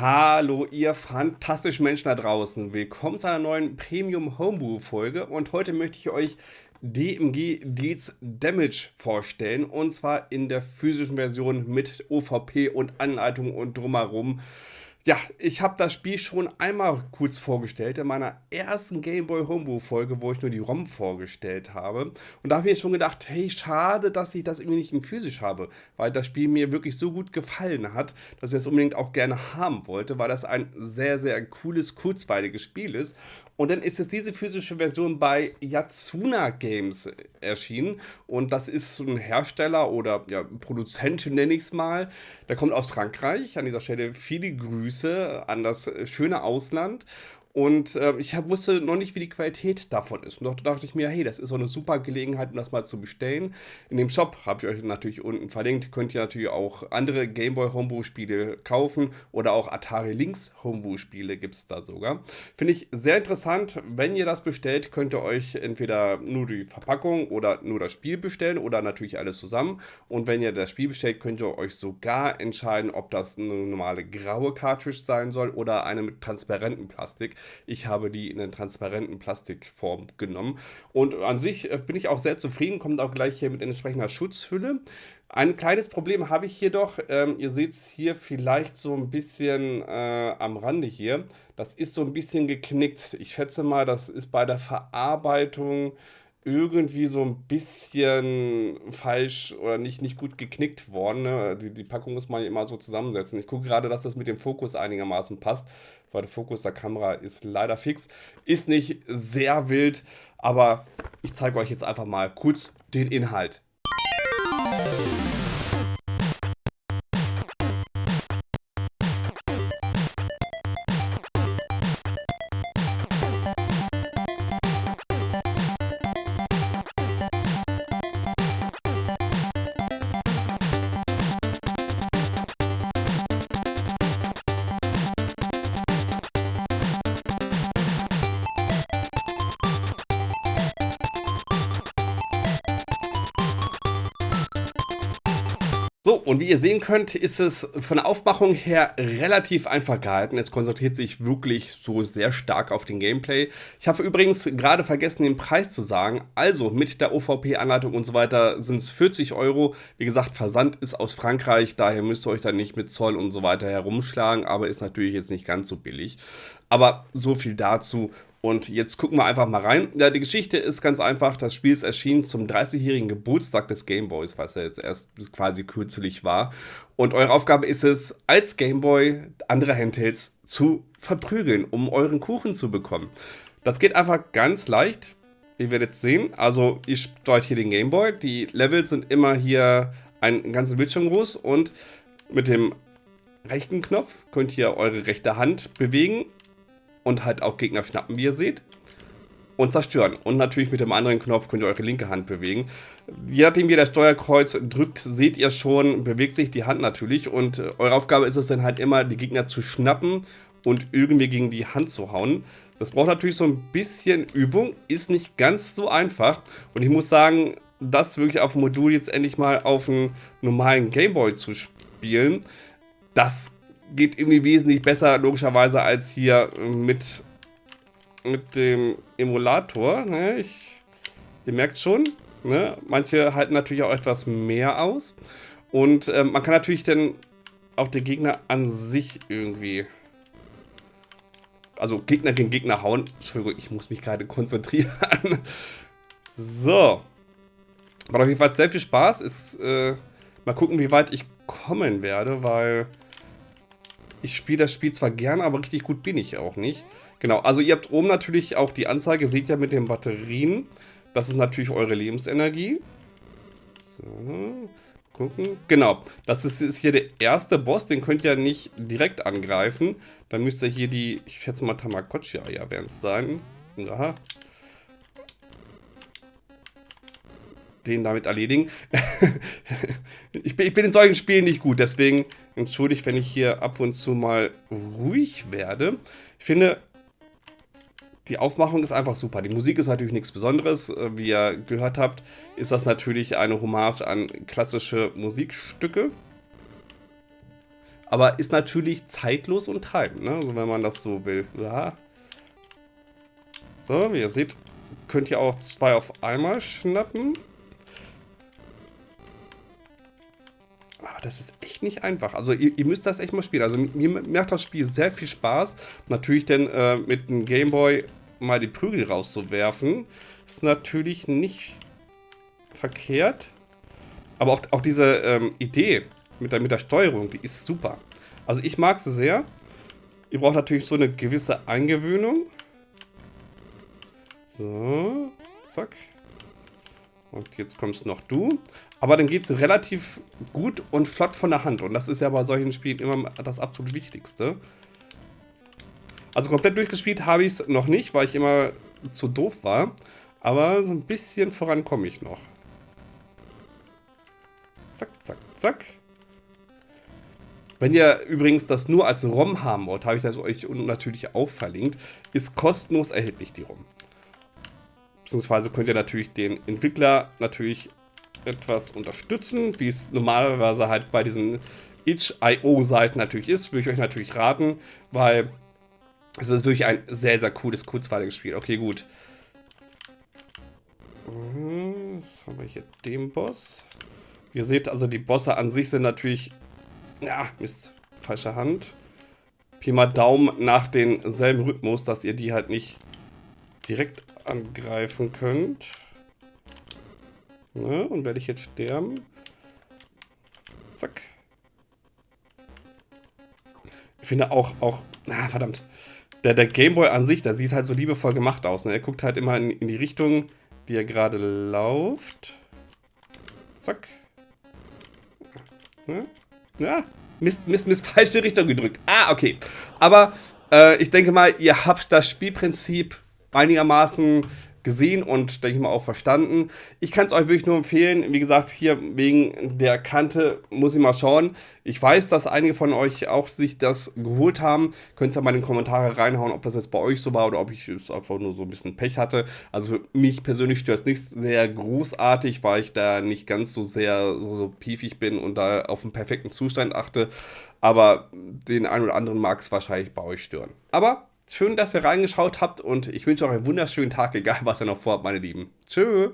Hallo ihr fantastischen Menschen da draußen. Willkommen zu einer neuen Premium Homebrew Folge und heute möchte ich euch DMG Deals Damage vorstellen und zwar in der physischen Version mit OVP und Anleitung und drumherum. Ja, ich habe das Spiel schon einmal kurz vorgestellt in meiner ersten Game Boy Homebrew Folge, wo ich nur die ROM vorgestellt habe. Und da habe ich mir schon gedacht, hey, schade, dass ich das irgendwie nicht in physisch habe, weil das Spiel mir wirklich so gut gefallen hat, dass ich es unbedingt auch gerne haben wollte, weil das ein sehr, sehr cooles, kurzweiliges Spiel ist. Und dann ist jetzt diese physische Version bei Yatsuna Games erschienen. Und das ist so ein Hersteller oder ja, Produzent, nenne ich es mal. Der kommt aus Frankreich. An dieser Stelle viele Grüße an das schöne Ausland. Und äh, ich hab, wusste noch nicht, wie die Qualität davon ist. Und da dachte ich mir, hey, das ist so eine super Gelegenheit, um das mal zu bestellen. In dem Shop habe ich euch natürlich unten verlinkt. Könnt ihr natürlich auch andere Game Boy Homebrew Spiele kaufen oder auch Atari Lynx Homebrew Spiele gibt es da sogar. Finde ich sehr interessant. Wenn ihr das bestellt, könnt ihr euch entweder nur die Verpackung oder nur das Spiel bestellen oder natürlich alles zusammen. Und wenn ihr das Spiel bestellt, könnt ihr euch sogar entscheiden, ob das eine normale graue Cartridge sein soll oder eine mit transparentem Plastik. Ich habe die in einer transparenten Plastikform genommen. Und an sich äh, bin ich auch sehr zufrieden, kommt auch gleich hier mit entsprechender Schutzhülle. Ein kleines Problem habe ich jedoch, ähm, ihr seht es hier vielleicht so ein bisschen äh, am Rande hier. Das ist so ein bisschen geknickt. Ich schätze mal, das ist bei der Verarbeitung irgendwie so ein bisschen falsch oder nicht, nicht gut geknickt worden. Ne? Die, die Packung muss man immer so zusammensetzen. Ich gucke gerade, dass das mit dem Fokus einigermaßen passt, weil der Fokus der Kamera ist leider fix. Ist nicht sehr wild, aber ich zeige euch jetzt einfach mal kurz den Inhalt. Und wie ihr sehen könnt, ist es von der Aufmachung her relativ einfach gehalten. Es konzentriert sich wirklich so sehr stark auf den Gameplay. Ich habe übrigens gerade vergessen, den Preis zu sagen. Also mit der OVP-Anleitung und so weiter sind es 40 Euro. Wie gesagt, Versand ist aus Frankreich, daher müsst ihr euch dann nicht mit Zoll und so weiter herumschlagen, aber ist natürlich jetzt nicht ganz so billig. Aber so viel dazu. Und jetzt gucken wir einfach mal rein. Ja, die Geschichte ist ganz einfach. Das Spiel ist erschienen zum 30-jährigen Geburtstag des Gameboys, was ja jetzt erst quasi kürzlich war. Und eure Aufgabe ist es, als Gameboy andere Handhelds zu verprügeln, um euren Kuchen zu bekommen. Das geht einfach ganz leicht. Ihr werdet sehen. Also, ihr steuert hier den Gameboy. Die Levels sind immer hier einen ganzen Bildschirm groß und mit dem rechten Knopf könnt ihr eure rechte Hand bewegen und halt auch Gegner schnappen, wie ihr seht. Und zerstören. Und natürlich mit dem anderen Knopf könnt ihr eure linke Hand bewegen. Je nachdem, wie ihr das Steuerkreuz drückt, seht ihr schon, bewegt sich die Hand natürlich. Und äh, eure Aufgabe ist es dann halt immer, die Gegner zu schnappen und irgendwie gegen die Hand zu hauen. Das braucht natürlich so ein bisschen Übung, ist nicht ganz so einfach. Und ich muss sagen, das wirklich auf dem Modul jetzt endlich mal auf einen normalen Gameboy zu spielen, das geht irgendwie wesentlich besser, logischerweise, als hier mit, mit dem Emulator. Ne? Ich, ihr merkt schon, ne? manche halten natürlich auch etwas mehr aus. Und äh, man kann natürlich dann auch den Gegner an sich irgendwie... Also Gegner gegen Gegner hauen. Entschuldigung, ich muss mich gerade konzentrieren. so. Macht auf jeden Fall sehr viel Spaß. Ist, äh, mal gucken, wie weit ich kommen werde, weil ich spiele das Spiel zwar gerne, aber richtig gut bin ich auch nicht. Genau, also ihr habt oben natürlich auch die Anzeige, seht ihr mit den Batterien. Das ist natürlich eure Lebensenergie. So, gucken. Genau, das ist, ist hier der erste Boss, den könnt ihr nicht direkt angreifen. Dann müsst ihr hier die, ich schätze mal Tamagotchi-Eier werden es sein. Aha. den damit erledigen. ich, bin, ich, bin, in solchen Spielen nicht gut, deswegen entschuldigt, wenn ich hier ab und zu mal ruhig werde. Ich finde, die Aufmachung ist einfach super. Die Musik ist natürlich nichts Besonderes. Äh, wie ihr gehört habt, ist das natürlich eine Hommage an klassische Musikstücke. aber ist natürlich zeitlos und treibend, ne? Also wenn man das so will. Ja. So, wie ihr seht, könnt ihr auch zwei auf einmal schnappen. Aber das ist echt nicht einfach. Also ihr, ihr, müsst das echt mal spielen. Also mir macht das Spiel sehr viel Spaß. Natürlich denn äh, mit dem Gameboy mal die Prügel rauszuwerfen. Ist natürlich nicht verkehrt. Aber auch, auch diese ähm, Idee mit der, mit der Steuerung, die ist super. Also ich mag sie sehr. Ihr braucht natürlich so eine gewisse Eingewöhnung. So, zack. Und jetzt kommst noch du. Aber dann geht es relativ gut und flott von der Hand. Und das ist ja bei solchen Spielen immer das absolut Wichtigste. Also komplett durchgespielt habe ich es noch nicht, weil ich immer zu doof war. Aber so ein bisschen voran komme ich noch. Zack, zack, zack. Wenn ihr übrigens das nur als ROM haben wollt, habe ich das euch natürlich auch verlinkt, ist kostenlos erhältlich die ROM. Beziehungsweise könnt ihr natürlich den Entwickler natürlich etwas unterstützen, wie es normalerweise halt bei diesen itch.io-Seiten natürlich ist, würde ich euch natürlich raten, weil es ist wirklich ein sehr, sehr cooles, kurzweiliges Spiel. Okay, gut. Was haben wir hier? Den Boss. Ihr seht also, die Bosse an sich sind natürlich... Ja, Mist. Falsche Hand. Pi mal Daumen nach denselben Rhythmus, dass ihr die halt nicht direkt angreifen könnt. Ne? Und werde ich jetzt sterben? Zack. Ich finde auch, auch, na verdammt, der, der Gameboy an sich, der sieht halt so liebevoll gemacht aus. Ne? Er guckt halt immer in, in die Richtung, die er gerade läuft. Zack. Ne? Ja, Mist, Mist, Mist, falsche Richtung gedrückt. Ah, okay. Aber äh, ich denke mal, ihr habt das Spielprinzip einigermaßen gesehen und denke ich mal auch verstanden. Ich kann es euch wirklich nur empfehlen. Wie gesagt, hier wegen der Kante muss ich mal schauen. Ich weiß, dass einige von euch auch sich das geholt haben. Könnt ihr mal in die Kommentare reinhauen, ob das jetzt bei euch so war oder ob ich es einfach nur so ein bisschen Pech hatte. Also für mich persönlich stört es nicht sehr großartig, weil ich da nicht ganz so sehr so, so piefig bin und da auf einen perfekten Zustand achte. Aber den einen oder anderen mag es wahrscheinlich bei euch stören. Aber Schön, dass ihr reingeschaut habt und ich wünsche euch einen wunderschönen Tag, egal was ihr noch vorhabt, meine Lieben. Tschö.